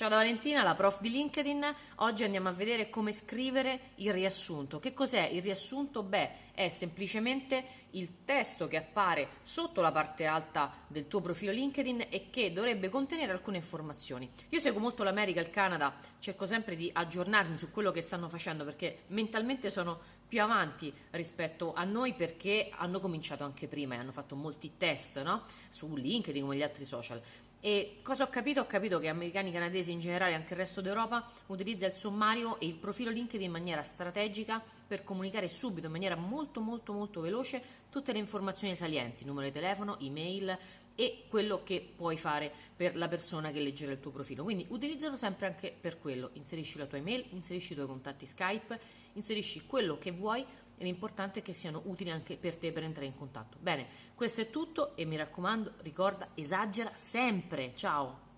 Ciao da Valentina, la prof di LinkedIn. Oggi andiamo a vedere come scrivere il riassunto. Che cos'è il riassunto? Beh, è semplicemente il testo che appare sotto la parte alta del tuo profilo LinkedIn e che dovrebbe contenere alcune informazioni. Io seguo molto l'America e il Canada, cerco sempre di aggiornarmi su quello che stanno facendo perché mentalmente sono più avanti rispetto a noi perché hanno cominciato anche prima e hanno fatto molti test no? su LinkedIn come gli altri social. E cosa ho capito? Ho capito che americani, canadesi in generale e anche il resto d'Europa utilizza il sommario e il profilo LinkedIn in maniera strategica per comunicare subito, in maniera molto molto molto veloce, tutte le informazioni salienti, numero di telefono, email e quello che puoi fare per la persona che leggerà il tuo profilo. Quindi utilizzalo sempre anche per quello, inserisci la tua email, inserisci i tuoi contatti Skype, inserisci quello che vuoi l'importante è che siano utili anche per te per entrare in contatto. Bene, questo è tutto e mi raccomando, ricorda, esagera sempre. Ciao!